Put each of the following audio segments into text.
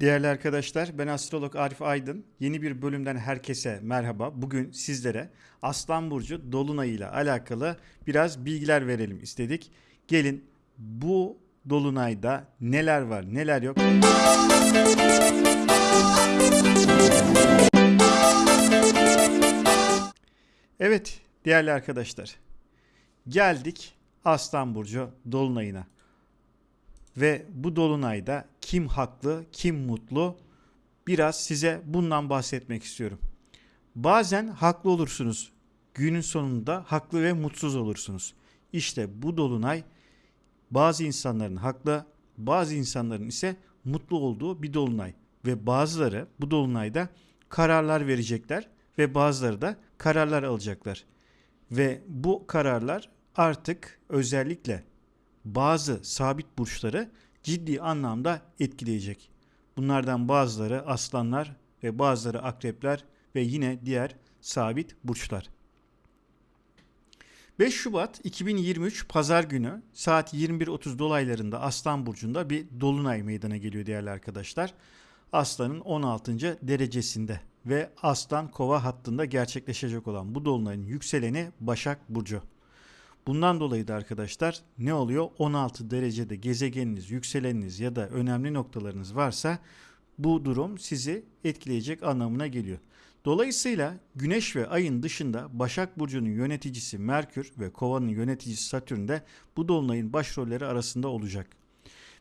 Değerli arkadaşlar, ben astrolog Arif Aydın. Yeni bir bölümden herkese merhaba. Bugün sizlere Aslan Burcu Dolunay ile alakalı biraz bilgiler verelim istedik. Gelin bu Dolunay'da neler var, neler yok. Evet, değerli arkadaşlar. Geldik Aslan Burcu Dolunay'ına. Ve bu dolunayda kim haklı, kim mutlu biraz size bundan bahsetmek istiyorum. Bazen haklı olursunuz. Günün sonunda haklı ve mutsuz olursunuz. İşte bu dolunay bazı insanların haklı, bazı insanların ise mutlu olduğu bir dolunay ve bazıları bu dolunayda kararlar verecekler ve bazıları da kararlar alacaklar. Ve bu kararlar artık özellikle bazı sabit burçları ciddi anlamda etkileyecek. Bunlardan bazıları aslanlar ve bazıları akrepler ve yine diğer sabit burçlar. 5 Şubat 2023 Pazar günü saat 21.30 dolaylarında Aslan Burcu'nda bir dolunay meydana geliyor değerli arkadaşlar. Aslanın 16. derecesinde ve Aslan Kova hattında gerçekleşecek olan bu dolunayın yükseleni Başak Burcu. Bundan dolayı da arkadaşlar ne oluyor? 16 derecede gezegeniniz, yükseleniniz ya da önemli noktalarınız varsa bu durum sizi etkileyecek anlamına geliyor. Dolayısıyla Güneş ve Ay'ın dışında Başak Burcu'nun yöneticisi Merkür ve Kova'nın yöneticisi Satürn de bu dolunayın başrolleri arasında olacak.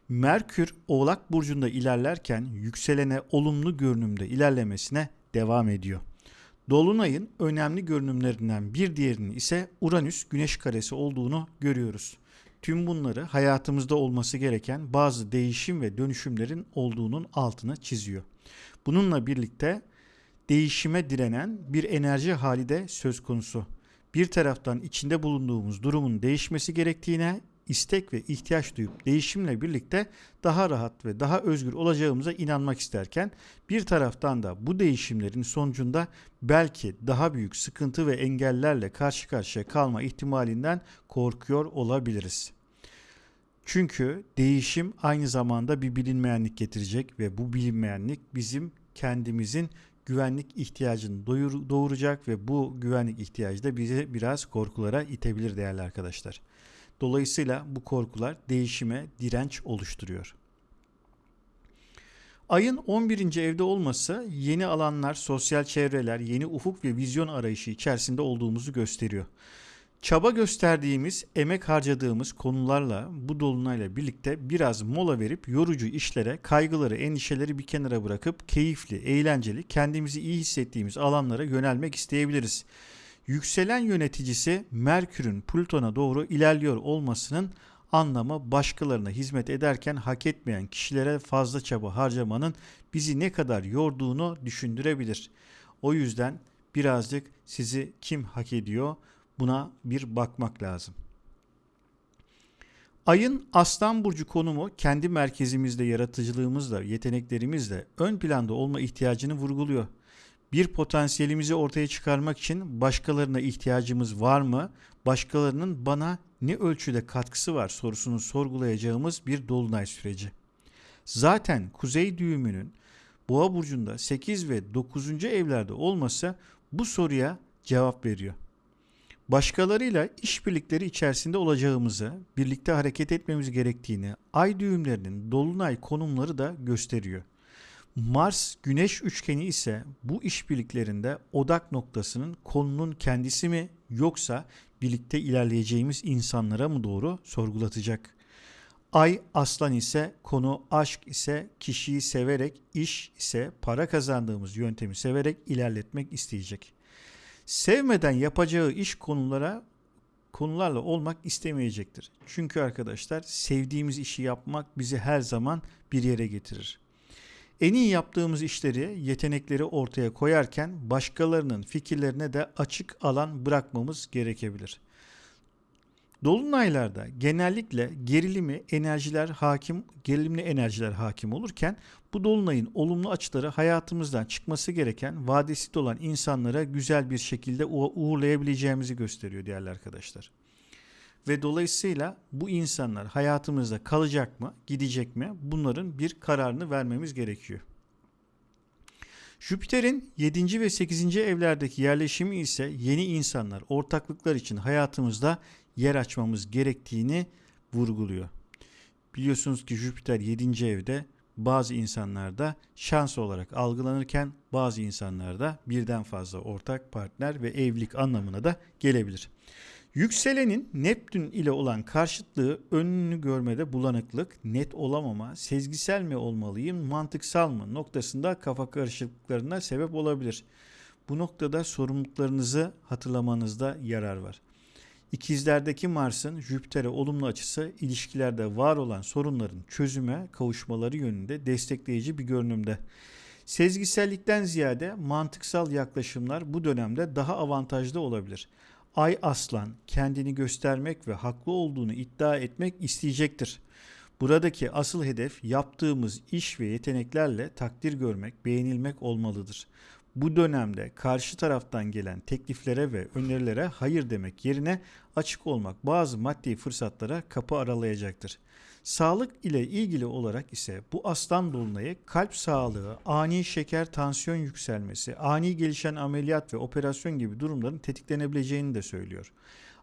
Merkür Oğlak Burcu'nda ilerlerken yükselene olumlu görünümde ilerlemesine devam ediyor. Dolunay'ın önemli görünümlerinden bir diğerinin ise Uranüs güneş karesi olduğunu görüyoruz. Tüm bunları hayatımızda olması gereken bazı değişim ve dönüşümlerin olduğunun altını çiziyor. Bununla birlikte değişime direnen bir enerji hali de söz konusu. Bir taraftan içinde bulunduğumuz durumun değişmesi gerektiğine istek ve ihtiyaç duyup değişimle birlikte daha rahat ve daha özgür olacağımıza inanmak isterken bir taraftan da bu değişimlerin sonucunda belki daha büyük sıkıntı ve engellerle karşı karşıya kalma ihtimalinden korkuyor olabiliriz. Çünkü değişim aynı zamanda bir bilinmeyenlik getirecek ve bu bilinmeyenlik bizim kendimizin güvenlik ihtiyacını doğuracak ve bu güvenlik ihtiyacı da bizi biraz korkulara itebilir değerli arkadaşlar. Dolayısıyla bu korkular değişime direnç oluşturuyor. Ayın 11. evde olması yeni alanlar, sosyal çevreler, yeni ufuk ve vizyon arayışı içerisinde olduğumuzu gösteriyor. Çaba gösterdiğimiz, emek harcadığımız konularla bu dolunayla birlikte biraz mola verip yorucu işlere, kaygıları, endişeleri bir kenara bırakıp keyifli, eğlenceli, kendimizi iyi hissettiğimiz alanlara yönelmek isteyebiliriz yükselen yöneticisi Merkür'ün Plüton'a doğru ilerliyor olmasının anlamı başkalarına hizmet ederken hak etmeyen kişilere fazla çaba harcamanın bizi ne kadar yorduğunu düşündürebilir. O yüzden birazcık sizi kim hak ediyor buna bir bakmak lazım. Ayın Aslan Burcu konumu kendi merkezimizde yaratıcılığımızla, yeteneklerimizle ön planda olma ihtiyacını vurguluyor bir potansiyelimizi ortaya çıkarmak için başkalarına ihtiyacımız var mı? Başkalarının bana ne ölçüde katkısı var sorusunu sorgulayacağımız bir dolunay süreci. Zaten kuzey düğümünün Boğa burcunda 8 ve 9. evlerde olması bu soruya cevap veriyor. Başkalarıyla işbirlikleri içerisinde olacağımızı, birlikte hareket etmemiz gerektiğini ay düğümlerinin dolunay konumları da gösteriyor. Mars Güneş üçgeni ise bu işbirliklerinde odak noktasının konunun kendisi mi yoksa birlikte ilerleyeceğimiz insanlara mı doğru sorgulatacak. Ay aslan ise konu aşk ise kişiyi severek, iş ise para kazandığımız yöntemi severek ilerletmek isteyecek. Sevmeden yapacağı iş konulara konularla olmak istemeyecektir. Çünkü arkadaşlar sevdiğimiz işi yapmak bizi her zaman bir yere getirir. En iyi yaptığımız işleri, yetenekleri ortaya koyarken başkalarının fikirlerine de açık alan bırakmamız gerekebilir. Dolunaylarda genellikle gerilimi enerjiler hakim, gerilimli enerjiler hakim olurken bu dolunayın olumlu açıları hayatımızdan çıkması gereken vadesi olan insanlara güzel bir şekilde uğurlayabileceğimizi gösteriyor değerli arkadaşlar. Ve dolayısıyla bu insanlar hayatımızda kalacak mı, gidecek mi? Bunların bir kararını vermemiz gerekiyor. Jüpiter'in 7. ve 8. evlerdeki yerleşimi ise yeni insanlar, ortaklıklar için hayatımızda yer açmamız gerektiğini vurguluyor. Biliyorsunuz ki Jüpiter 7. evde bazı insanlarda şans olarak algılanırken bazı insanlarda birden fazla ortak partner ve evlilik anlamına da gelebilir. Yükselenin Neptün ile olan karşıtlığı önünü görmede bulanıklık, net olamama, sezgisel mi olmalıyım, mantıksal mı noktasında kafa karışıklıklarına sebep olabilir. Bu noktada sorumluluklarınızı hatırlamanızda yarar var. İkizlerdeki Mars'ın Jüpiter'e olumlu açısı ilişkilerde var olan sorunların çözüme kavuşmaları yönünde destekleyici bir görünümde. Sezgisellikten ziyade mantıksal yaklaşımlar bu dönemde daha avantajlı olabilir. Ay Aslan kendini göstermek ve haklı olduğunu iddia etmek isteyecektir. Buradaki asıl hedef yaptığımız iş ve yeteneklerle takdir görmek, beğenilmek olmalıdır. Bu dönemde karşı taraftan gelen tekliflere ve önerilere hayır demek yerine açık olmak bazı maddi fırsatlara kapı aralayacaktır. Sağlık ile ilgili olarak ise bu aslan dolunayı kalp sağlığı, ani şeker tansiyon yükselmesi, ani gelişen ameliyat ve operasyon gibi durumların tetiklenebileceğini de söylüyor.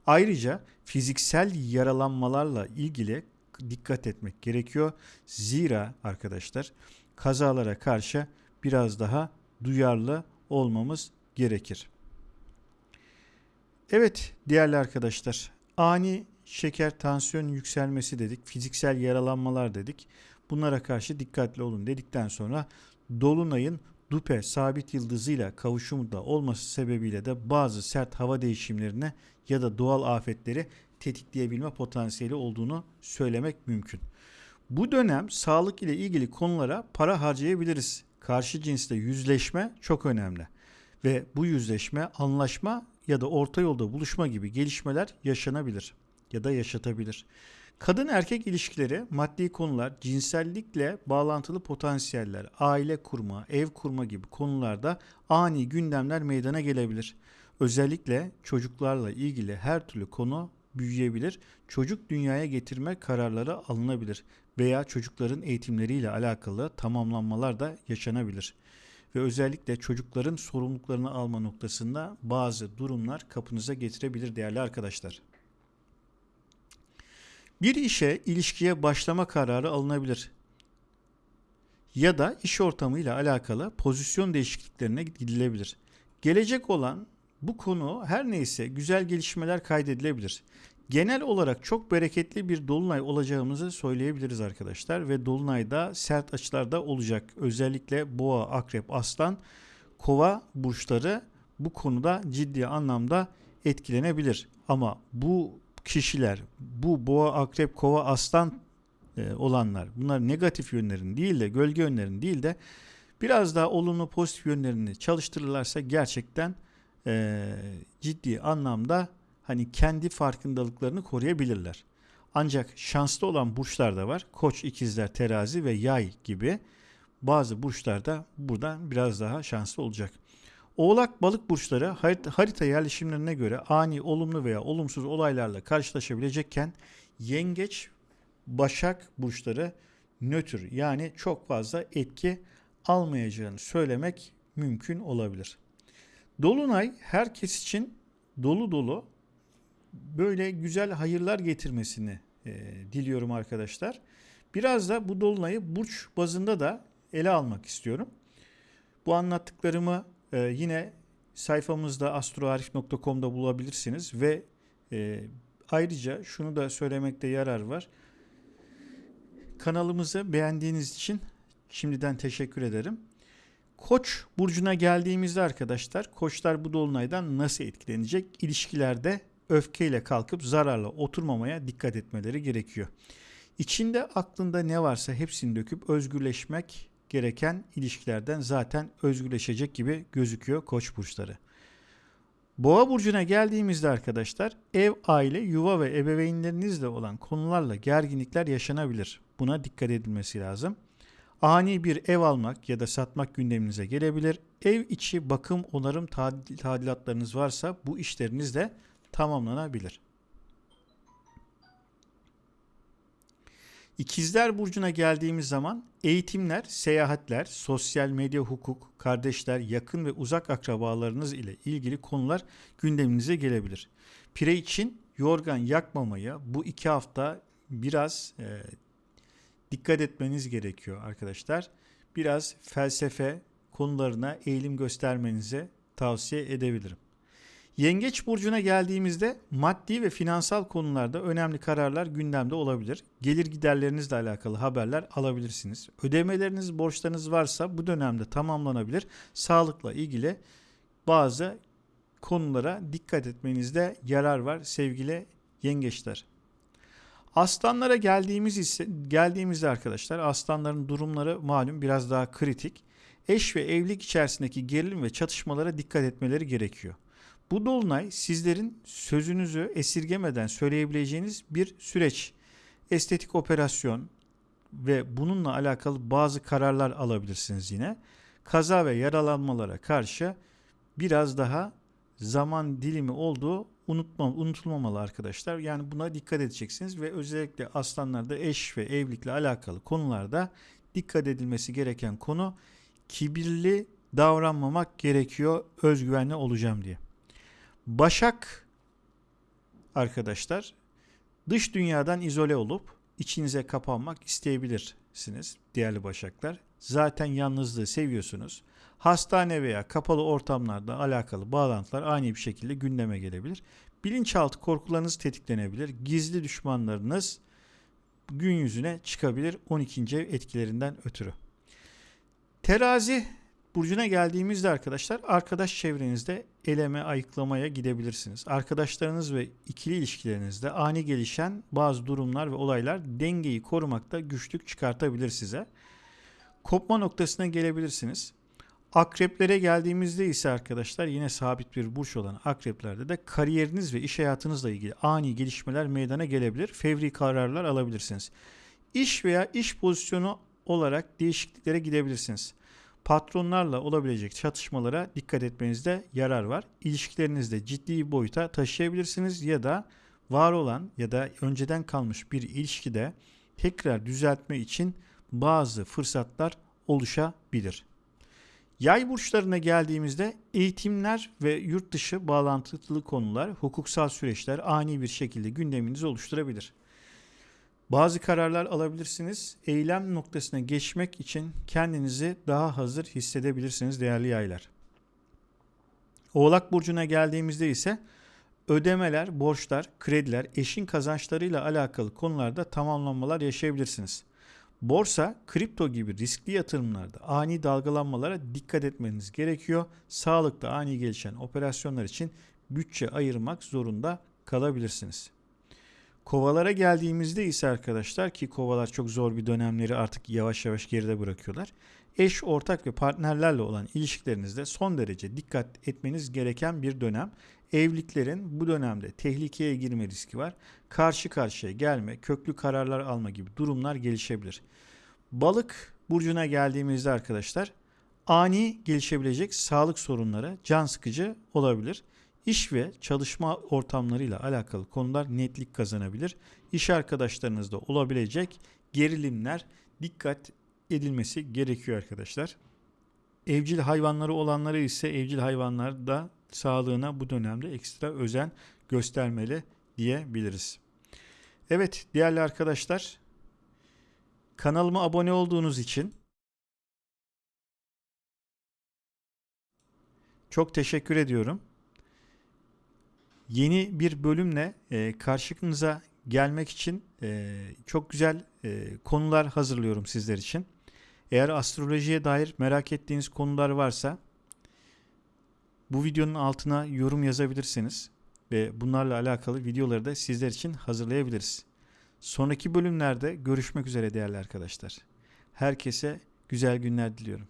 Ayrıca fiziksel yaralanmalarla ilgili dikkat etmek gerekiyor. Zira arkadaşlar kazalara karşı biraz daha duyarlı olmamız gerekir. Evet değerli arkadaşlar ani şeker tansiyon yükselmesi dedik fiziksel yaralanmalar dedik bunlara karşı dikkatli olun dedikten sonra Dolunay'ın Dupe sabit yıldızıyla kavuşumda olması sebebiyle de bazı sert hava değişimlerine ya da doğal afetleri tetikleyebilme potansiyeli olduğunu söylemek mümkün. Bu dönem sağlık ile ilgili konulara para harcayabiliriz karşı cinsle yüzleşme çok önemli. Ve bu yüzleşme anlaşma ya da orta yolda buluşma gibi gelişmeler yaşanabilir ya da yaşatabilir. Kadın erkek ilişkileri, maddi konular, cinsellikle bağlantılı potansiyeller, aile kurma, ev kurma gibi konularda ani gündemler meydana gelebilir. Özellikle çocuklarla ilgili her türlü konu büyüyebilir, çocuk dünyaya getirme kararları alınabilir veya çocukların eğitimleriyle alakalı tamamlanmalar da yaşanabilir. Ve özellikle çocukların sorumluluklarını alma noktasında bazı durumlar kapınıza getirebilir değerli arkadaşlar. Bir işe, ilişkiye başlama kararı alınabilir. Ya da iş ortamıyla alakalı pozisyon değişikliklerine gidilebilir. Gelecek olan bu konu her neyse güzel gelişmeler kaydedilebilir. Genel olarak çok bereketli bir dolunay olacağımızı söyleyebiliriz arkadaşlar ve dolunayda sert açılarda olacak. Özellikle boğa, akrep, aslan, kova burçları bu konuda ciddi anlamda etkilenebilir. Ama bu kişiler, bu boğa, akrep, kova, aslan e, olanlar bunlar negatif yönlerin değil de gölge yönlerin değil de biraz daha olumlu pozitif yönlerini çalıştırırlarsa gerçekten e, ciddi anlamda hani kendi farkındalıklarını koruyabilirler. Ancak şanslı olan burçlar da var. Koç, ikizler, terazi ve yay gibi bazı burçlarda buradan biraz daha şanslı olacak. Oğlak balık burçları harita yerleşimlerine göre ani olumlu veya olumsuz olaylarla karşılaşabilecekken yengeç başak burçları nötr yani çok fazla etki almayacağını söylemek mümkün olabilir. Dolunay herkes için dolu dolu böyle güzel hayırlar getirmesini e, diliyorum arkadaşlar. Biraz da bu dolunayı burç bazında da ele almak istiyorum. Bu anlattıklarımı e, yine sayfamızda astroarif.com'da bulabilirsiniz ve e, ayrıca şunu da söylemekte yarar var. Kanalımızı beğendiğiniz için şimdiden teşekkür ederim. Koç burcuna geldiğimizde arkadaşlar koçlar bu dolunaydan nasıl etkilenecek? İlişkilerde öfkeyle kalkıp zararla oturmamaya dikkat etmeleri gerekiyor. İçinde aklında ne varsa hepsini döküp özgürleşmek gereken ilişkilerden zaten özgürleşecek gibi gözüküyor koç burçları. Boğa burcuna geldiğimizde arkadaşlar ev, aile, yuva ve ebeveynlerinizle olan konularla gerginlikler yaşanabilir. Buna dikkat edilmesi lazım. Ani bir ev almak ya da satmak gündeminize gelebilir. Ev içi bakım, onarım tadilatlarınız varsa bu işleriniz de tamamlanabilir. İkizler Burcu'na geldiğimiz zaman eğitimler, seyahatler, sosyal medya hukuk, kardeşler, yakın ve uzak akrabalarınız ile ilgili konular gündeminize gelebilir. Pire için yorgan yakmamaya bu iki hafta biraz e, dikkat etmeniz gerekiyor arkadaşlar. Biraz felsefe konularına eğilim göstermenize tavsiye edebilirim. Yengeç burcuna geldiğimizde maddi ve finansal konularda önemli kararlar gündemde olabilir. Gelir giderlerinizle alakalı haberler alabilirsiniz. Ödemeleriniz, borçlarınız varsa bu dönemde tamamlanabilir. Sağlıkla ilgili bazı konulara dikkat etmenizde yarar var sevgili yengeçler. Aslanlara geldiğimiz ise geldiğimizde arkadaşlar aslanların durumları malum biraz daha kritik. Eş ve evlilik içerisindeki gerilim ve çatışmalara dikkat etmeleri gerekiyor. Bu dolunay sizlerin sözünüzü esirgemeden söyleyebileceğiniz bir süreç. Estetik operasyon ve bununla alakalı bazı kararlar alabilirsiniz yine. Kaza ve yaralanmalara karşı biraz daha zaman dilimi olduğu unutma, unutulmamalı arkadaşlar. Yani buna dikkat edeceksiniz ve özellikle aslanlarda eş ve evlilikle alakalı konularda dikkat edilmesi gereken konu kibirli davranmamak gerekiyor özgüvenli olacağım diye. Başak arkadaşlar dış dünyadan izole olup içinize kapanmak isteyebilirsiniz değerli başaklar. Zaten yalnızlığı seviyorsunuz. Hastane veya kapalı ortamlarda alakalı bağlantılar ani bir şekilde gündeme gelebilir. Bilinçaltı korkularınız tetiklenebilir. Gizli düşmanlarınız gün yüzüne çıkabilir 12. ev etkilerinden ötürü. Terazi burcuna geldiğimizde arkadaşlar arkadaş çevrenizde eleme ayıklamaya gidebilirsiniz. Arkadaşlarınız ve ikili ilişkilerinizde ani gelişen bazı durumlar ve olaylar dengeyi korumakta güçlük çıkartabilir size. Kopma noktasına gelebilirsiniz. Akreplere geldiğimizde ise arkadaşlar yine sabit bir burç olan akreplerde de kariyeriniz ve iş hayatınızla ilgili ani gelişmeler meydana gelebilir. Fevri kararlar alabilirsiniz. İş veya iş pozisyonu olarak değişikliklere gidebilirsiniz. Patronlarla olabilecek çatışmalara dikkat etmenizde yarar var. İlişkilerinizde ciddi boyuta taşıyabilirsiniz ya da var olan ya da önceden kalmış bir ilişkide tekrar düzeltme için bazı fırsatlar oluşabilir. Yay burçlarına geldiğimizde eğitimler ve yurt dışı bağlantılı konular, hukuksal süreçler ani bir şekilde gündeminizi oluşturabilir. Bazı kararlar alabilirsiniz. Eylem noktasına geçmek için kendinizi daha hazır hissedebilirsiniz değerli yaylar. Oğlak burcuna geldiğimizde ise ödemeler, borçlar, krediler, eşin kazançlarıyla alakalı konularda tamamlanmalar yaşayabilirsiniz. Borsa, kripto gibi riskli yatırımlarda ani dalgalanmalara dikkat etmeniz gerekiyor. Sağlıkta ani gelişen operasyonlar için bütçe ayırmak zorunda kalabilirsiniz. Kovalara geldiğimizde ise arkadaşlar ki kovalar çok zor bir dönemleri artık yavaş yavaş geride bırakıyorlar. Eş, ortak ve partnerlerle olan ilişkilerinizde son derece dikkat etmeniz gereken bir dönem. Evliliklerin bu dönemde tehlikeye girme riski var. Karşı karşıya gelme, köklü kararlar alma gibi durumlar gelişebilir. Balık burcuna geldiğimizde arkadaşlar ani gelişebilecek sağlık sorunları can sıkıcı olabilir. İş ve çalışma ortamlarıyla alakalı konular netlik kazanabilir. İş arkadaşlarınızda olabilecek gerilimler dikkat edilmesi gerekiyor arkadaşlar. Evcil hayvanları olanları ise evcil hayvanlar da sağlığına bu dönemde ekstra özen göstermeli diyebiliriz. Evet değerli arkadaşlar kanalıma abone olduğunuz için çok teşekkür ediyorum. Yeni bir bölümle e, karşınıza gelmek için e, çok güzel e, konular hazırlıyorum sizler için. Eğer astrolojiye dair merak ettiğiniz konular varsa bu videonun altına yorum yazabilirsiniz ve bunlarla alakalı videoları da sizler için hazırlayabiliriz. Sonraki bölümlerde görüşmek üzere değerli arkadaşlar. Herkese güzel günler diliyorum.